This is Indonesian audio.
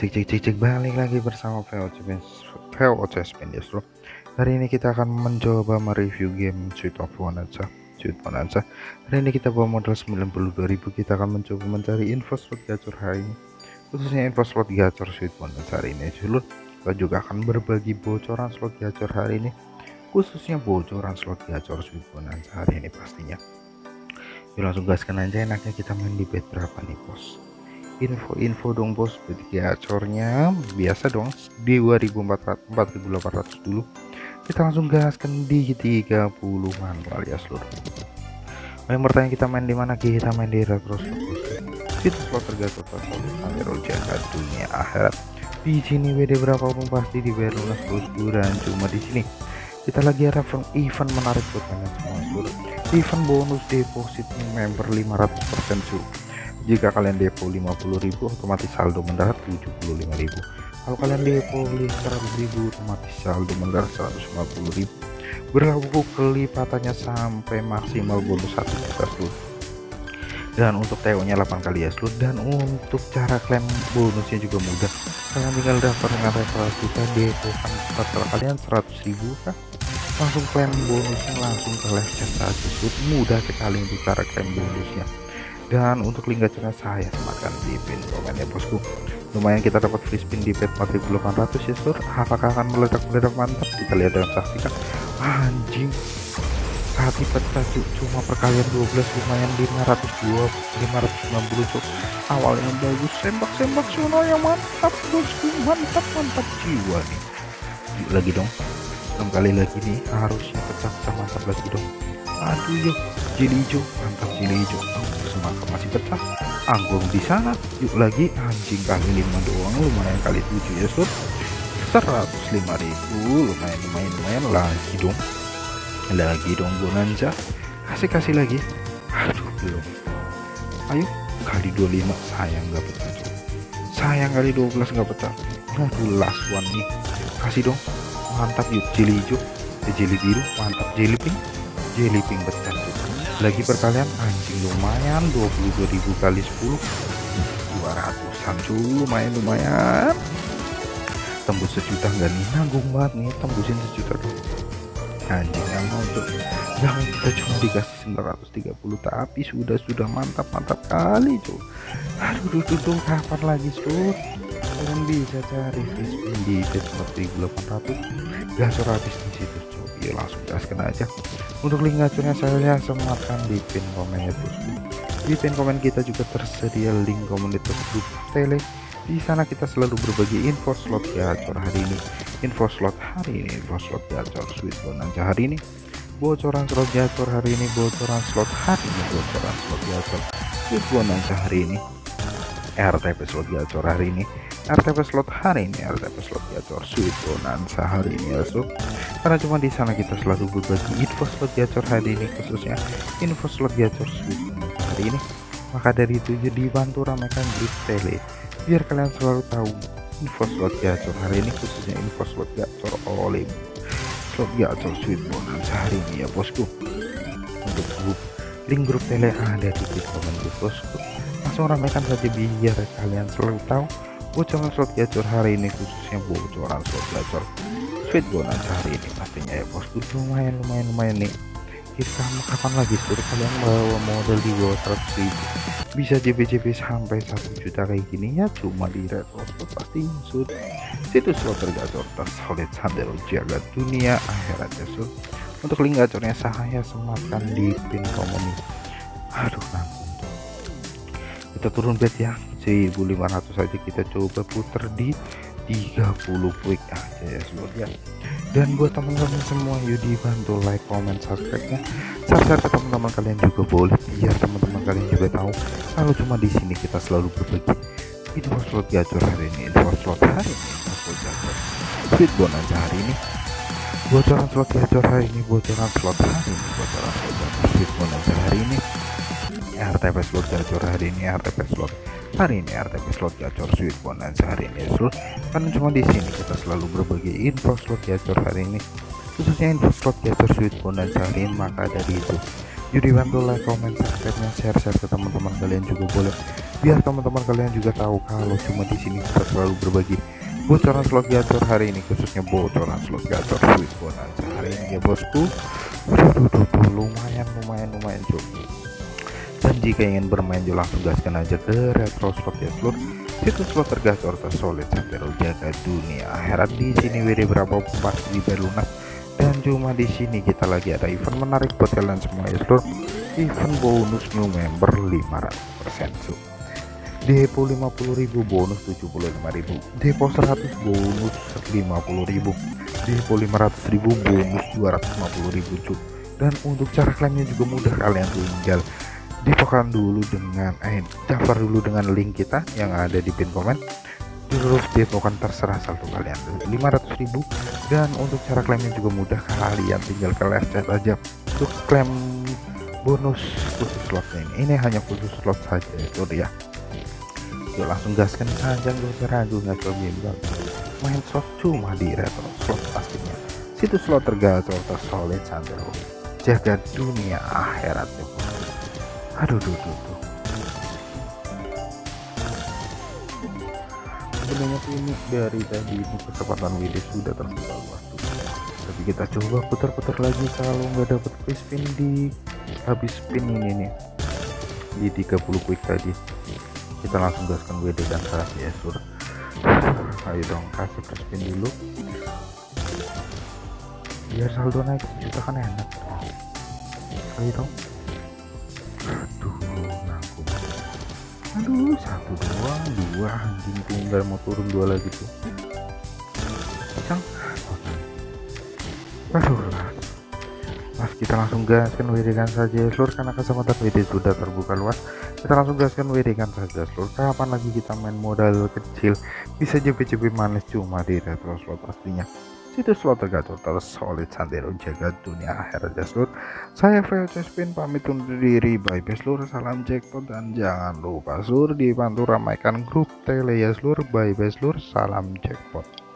cek cek cek cek balik lagi bersama VOC Spin bro. Hari ini kita akan mencoba mereview game Sweet of Bonanza Sweet Bonanza hari ini kita bawa modal 92.000 kita akan mencoba mencari info slot gacor hari ini. Khususnya info slot gacor Sweet Bonanza hari ini seluruh kita juga akan berbagi bocoran slot gacor hari ini. Khususnya bocoran slot gacor Sweet Bonanza hari ini pastinya. Yuk langsung gaskan aja. Enaknya kita main di bet berapa nih bos info-info dong bos. Gacornya biasa dong. Di 2400 4800 dulu. Kita langsung gaskan di 30 manual ya seluruh yang bertanya kita main di mana kita main di retro itu slot tergacor jahat dunia akhirat. Di sini WD berapa pun pasti dibayar lunas bosku dan cuma di sini. Kita lagi ada event menarik buat kalian semua seluruh event bonus deposit member 500% cuy jika kalian depo 50.000 otomatis saldo mendarat 75.000 kalau kalian depo 100.000 otomatis saldo mendarat 150.000 berlaku kelipatannya sampai maksimal bonus 1 juta seluruh dan untuk TO nya 8 kali ya seluruh dan untuk cara klaim bonusnya juga mudah. Kalian tinggal daftar dengan referral kita depo kan starter kalian 100.000 kan langsung klaim bonusnya langsung ke live chat saja mudah sekali untuk cara klaim bonusnya dan untuk link gacanya saya sematkan di pin komen ya bosku. Lumayan kita dapat free spin di bet 4800 ya sur. Apakah akan meledak-meledak mantap? Kita lihat dan saksikan. Anjing. Saat pecah cuma perkalian 12 lumayan 502 590 cuk awal yang bagus sembak-sembak sono yang mantap bosku. Mantap mantap jiwa nih. Yuk lagi dong. 6 kali lagi nih harusnya pecah-pecah mantap lagi dong aduh yuk. Jeli hijau. Mantap jeli hijau. Semangka masih pecah anggur di sana. Yuk lagi. Anjing kali lima doang. Lumayan kali tujuh ya sur. 105.000 lumayan lumayan lumayan. Lagi dong. Lagi dong bonanza kasih kasih lagi. Aduh belum. Ayo. Kali 25 sayang nggak pecah sayang kali 12 nggak pecah aduh last one nih. Kasih dong. Mantap yuk. Jeli hijau. Jeli biru. Mantap. Jeli pink jelly pink pecah lagi perkalian anjing lumayan 22.000 kali 10 200an cuy lumayan lumayan. Tembus sejuta enggak nih? Nanggung banget nih tembusin sejuta tuh anjing yang mau tuh. Yang kita cuma dikasih 930 tapi sudah sudah mantap mantap kali cuy. Aduh tuh kapan lagi sur kalian bisa cari di bet 4800 gasor habis di situ cuy ya langsung gaskan aja. Untuk link gacornya saya sematkan di pin komen ya bosku di pin komen kita juga tersedia link komunitas grup tele. Di sana kita selalu berbagi info slot gacor hari ini. Info slot hari ini info slot gacor sweet bonanza hari ini. Bocoran slot gacor hari ini bocoran slot hari ini bocoran slot gacor sweet bonanza hari ini. RTP slot gacor hari ini RTP slot hari ini RTP slot gacor bonanza hari ini ya so karena cuma di sana kita selalu berbagi info slot gacor hari ini khususnya info slot gacor hari ini. Maka dari itu jadi bantu ramaikan grup tele biar kalian selalu tahu info slot gacor hari ini khususnya info slot gacor oleh slot gacor sweet bonanza hari ini ya bosku. Untuk grup link grup tele ada di komen bosku. Langsung ramaikan saja biar kalian selalu tahu bocoran slot gacor hari ini khususnya bocoran slot gacor sweet bonanza hari ini pastinya ya bosku lumayan lumayan lumayan nih. Kita kapan lagi suruh kalian bawa model di bawah 100 ribu. Bisa JP-JP sampai satu juta kayak gini ya cuma di red spot pasti sur situs slot tergacor tersolid sandal jaga dunia akhirat ya sur untuk link gacornya saya sematkan di pin komen aduh nanggung kita turun bet ya 1500 saja kita coba putar di 30 quick aja ya semoga dan buat teman-teman semua yuk dibantu like comment subscribe nya share ke teman-teman kalian juga boleh. Biar teman-teman kalian juga tahu kalau cuma di sini kita selalu berbagi info slot gacor hari ini. Info slot hari ini info slot gacor. Sweet bonanza hari ini. Bocoran slot gacor hari ini bocoran slot hari ini bocoran slot gacor. Sweet bonanza hari ini RTP slot gacor hari ini RTP slot. Hari ini RTP slot gacor sweet bonanza hari ini seluruh kan cuma di sini kita selalu berbagi info slot gacor hari ini. Khususnya info slot gacor sweet bonanza hari ini maka dari itu jadi bantu like comment subscribe nya share share ke teman-teman kalian juga boleh. Biar teman-teman kalian juga tahu kalau cuma di sini kita selalu berbagi bocoran slot gacor hari ini khususnya bocoran slot gacor sweet bonanza hari ini ya bosku. Lumayan lumayan lumayan cukup dan jika ingin bermain juga langsung gaskan aja ke retro slot ya seluruh situs slot tergacor tersolid sampai jaga dunia. Akhirat di sini WD berapa pasti lunas. Dan cuma di sini kita lagi ada event menarik buat kalian semua ya seluruh event bonus new member 500% su. Depo 50.000 bonus 75.000 depo 100 bonus 50.000 depo 500.000 bonus 250.000 cu dan untuk cara klaimnya juga mudah kalian tinggal dipokan dulu dengan eh daftar dulu dengan link kita yang ada di pin komen terus dipokan terserah satu kalian. 500.000 dan untuk cara klaimnya juga mudah. Kalian tinggal ke live chat aja. Untuk klaim bonus khusus slotnya ini. Ini hanya khusus slot saja itu ya yuk langsung gaskan saja. Gak usah ragu nggak bimbang. Main slot cuma di retro slot pastinya. Situs slot tergacor tersolid sandero jaga dunia akhirat aduh duh, duh, duh. sebenarnya ini dari tadi ini kesempatan WD sudah terbuka luas tapi kita coba putar-putar lagi kalau nggak dapat spin di habis spin ini nih. Di 30 quick tadi. Kita langsung gaskan WD dan saat ya sur ayo dong kasih free spin dulu. Biar saldo naik juta kan enak. Ayo dong aduh satu doang dua anjing tinggal mau turun dua lagi tuh. Pisang aduh mas. Kita langsung gaskan kan saja seluruh karena kesempatan WD sudah terbuka luas. Kita langsung gaskan kan saja seluruh kapan lagi kita main modal kecil? Bisa JP-JP manis cuma di retro slot pastinya situs slot tergacor tersolid sandero jaga dunia akhirat seluruh saya VOC Spin pamit undur diri. Bye seluruh salam jackpot dan jangan lupa seluruh dibantu ramaikan grup tele seluruh bye seluruh salam jackpot